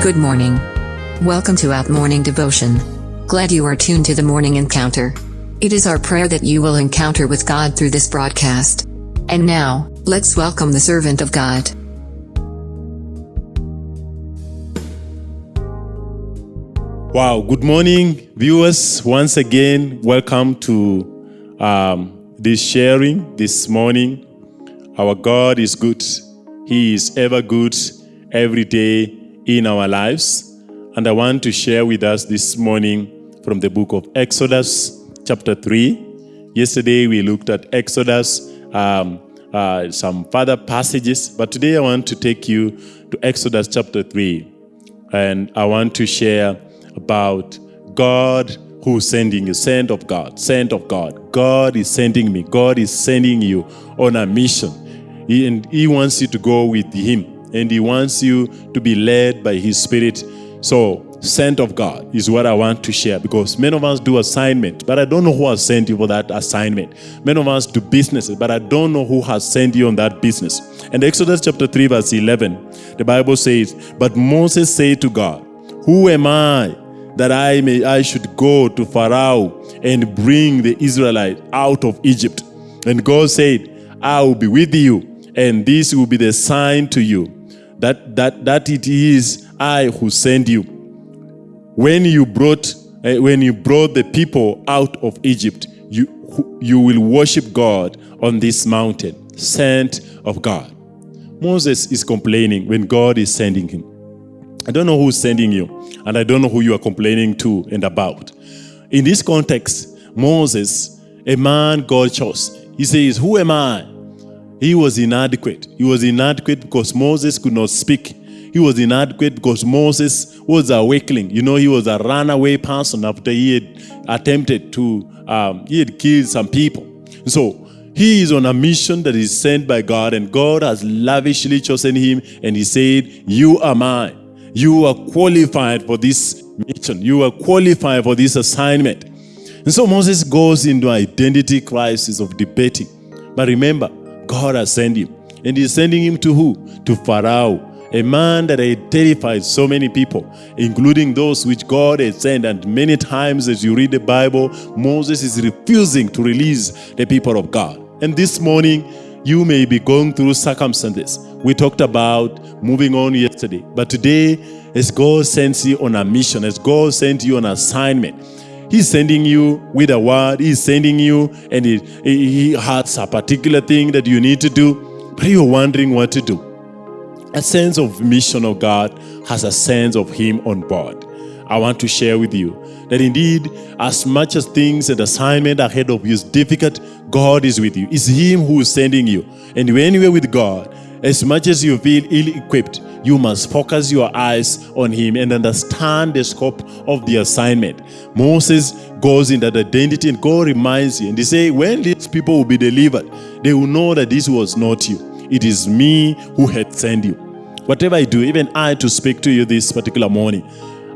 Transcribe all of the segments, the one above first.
Good morning. Welcome to Out Morning Devotion. Glad you are tuned to the morning encounter. It is our prayer that you will encounter with God through this broadcast. And now, let's welcome the servant of God. Wow, good morning, viewers. Once again, welcome to um, this sharing this morning. Our God is good, He is ever good every day in our lives. And I want to share with us this morning from the book of Exodus, chapter 3. Yesterday we looked at Exodus, um, uh, some further passages, but today I want to take you to Exodus chapter 3. And I want to share about God who's sending you, sent of God, sent of God. God is sending me. God is sending you on a mission. He, and He wants you to go with Him, and He wants you to be led by His Spirit. So, sent of God is what I want to share because many of us do assignment, but I don't know who has sent you for that assignment. Many of us do businesses, but I don't know who has sent you on that business. And Exodus chapter 3, verse 11, the Bible says, But Moses said to God, Who am I that I may I should go to Pharaoh and bring the Israelites out of Egypt? And God said, I will be with you, and this will be the sign to you that that that it is I who send you. When you brought uh, when you brought the people out of Egypt, you you will worship God on this mountain, sent of God. Moses is complaining when God is sending him. I don't know who's sending you, and I don't know who you are complaining to and about. In this context, Moses, a man God chose, he says, Who am I? He was inadequate. He was inadequate because Moses could not speak. He was inadequate because Moses was a weakling. You know, he was a runaway person after he had attempted to, um, he had killed some people. So he is on a mission that is sent by God, and God has lavishly chosen him, and he said, You are mine. You are qualified for this mission. You are qualified for this assignment. And so Moses goes into an identity crisis of debating. But remember, God has sent him. And he's sending him to who? To Pharaoh, a man that had terrified so many people, including those which God had sent. And many times as you read the Bible, Moses is refusing to release the people of God. And this morning, you may be going through circumstances. We talked about moving on yesterday. But today, as God sends you on a mission, as God sends you on an assignment, He's sending you with a word. He's sending you and he, he has a particular thing that you need to do, but you're wondering what to do. A sense of mission of God has a sense of Him on board. I want to share with you that indeed, as much as things and assignment ahead of you is difficult, God is with you. It's Him who is sending you. And when you are with God, as much as you feel ill-equipped, you must focus your eyes on him and understand the scope of the assignment. Moses goes in that identity and God reminds you and they say, when these people will be delivered, they will know that this was not you. It is me who had sent you. Whatever I do, even I to speak to you this particular morning,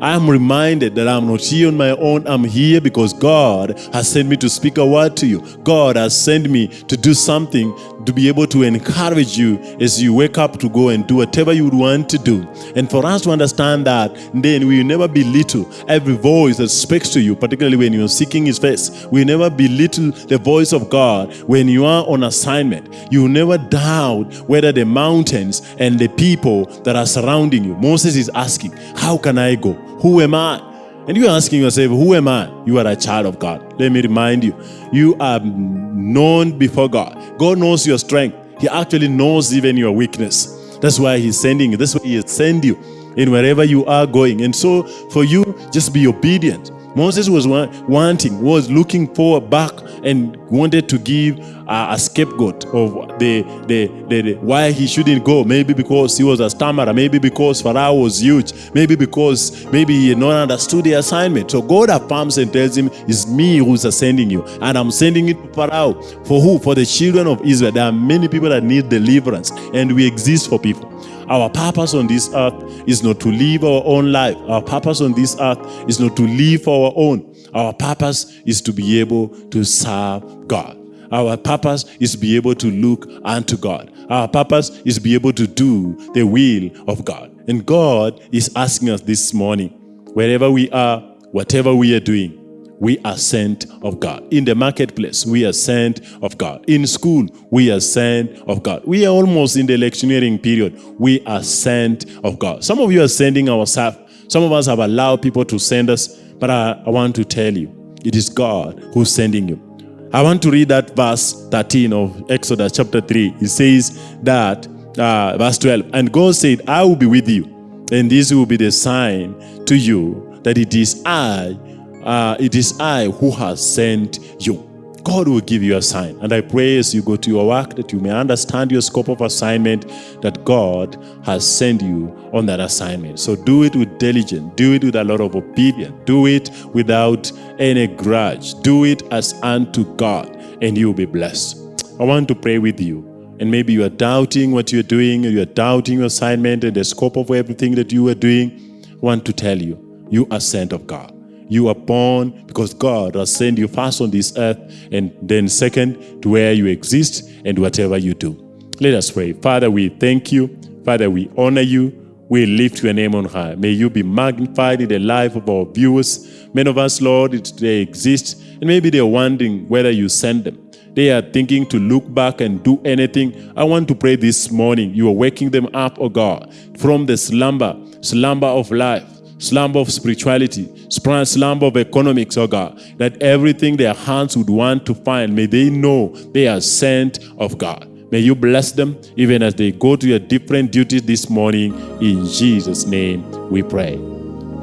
I am reminded that I'm not here on my own. I'm here because God has sent me to speak a word to you. God has sent me to do something to be able to encourage you as you wake up to go and do whatever you would want to do. And for us to understand that, then we will never belittle every voice that speaks to you, particularly when you're seeking His face. We will never belittle the voice of God when you are on assignment. You will never doubt whether the mountains and the people that are surrounding you. Moses is asking, How can I go? Who am I? And you're asking yourself, who am I? You are a child of God. Let me remind you, you are known before God. God knows your strength. He actually knows even your weakness. That's why he's sending you. That's why he send you in wherever you are going. And so for you, just be obedient. Moses was wanting, was looking for back and wanted to give a, a scapegoat of the, the, the, the, why he shouldn't go. Maybe because he was a stammerer. Maybe because Pharaoh was huge. Maybe because maybe he had not understood the assignment. So God affirms and tells him, it's me who's sending you. And I'm sending it to Pharaoh. For who? For the children of Israel. There are many people that need deliverance. And we exist for people. Our purpose on this earth is not to live our own life. Our purpose on this earth is not to live for our own. Our purpose is to be able to serve God. Our purpose is to be able to look unto God. Our purpose is to be able to do the will of God. And God is asking us this morning, wherever we are, whatever we are doing, we are sent of God. In the marketplace, we are sent of God. In school, we are sent of God. We are almost in the electioneering period. We are sent of God. Some of you are sending ourselves. Some of us have allowed people to send us, but I, I want to tell you, it is God who's sending you. I want to read that verse 13 of Exodus chapter 3. It says that, uh, verse 12, and God said, I will be with you, and this will be the sign to you that it is I uh, it is I who has sent you. God will give you a sign. And I pray as you go to your work that you may understand your scope of assignment, that God has sent you on that assignment. So do it with diligence, do it with a lot of obedience, do it without any grudge, do it as unto God, and you will be blessed. I want to pray with you. And maybe you are doubting what you're doing, you are doubting your assignment and the scope of everything that you are doing. I want to tell you, you are sent of God. You are born because God has sent you first on this earth, and then second to where you exist and whatever you do. Let us pray. Father, we thank you. Father, we honor you. We lift your name on high. May you be magnified in the life of our viewers. Many of us, Lord, they exist, and maybe they're wondering whether you send them. They are thinking to look back and do anything. I want to pray this morning. You are waking them up, oh God, from the slumber, slumber of life slumber of spirituality, slumber of economics, oh God, that everything their hands would want to find, may they know they are sent of God. May you bless them even as they go to your different duties this morning. In Jesus' name we pray.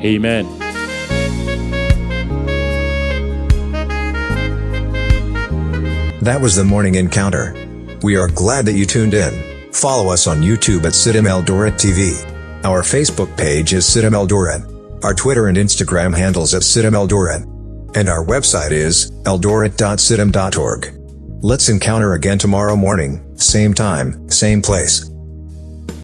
Amen. That was the morning encounter. We are glad that you tuned in. Follow us on YouTube at CITAM Eldoret TV. Our Facebook page is CITAM Eldoret. Our Twitter and Instagram handles at CITAM Eldoret. And our website is eldoret.citam.org. Let's encounter again tomorrow morning, same time, same place.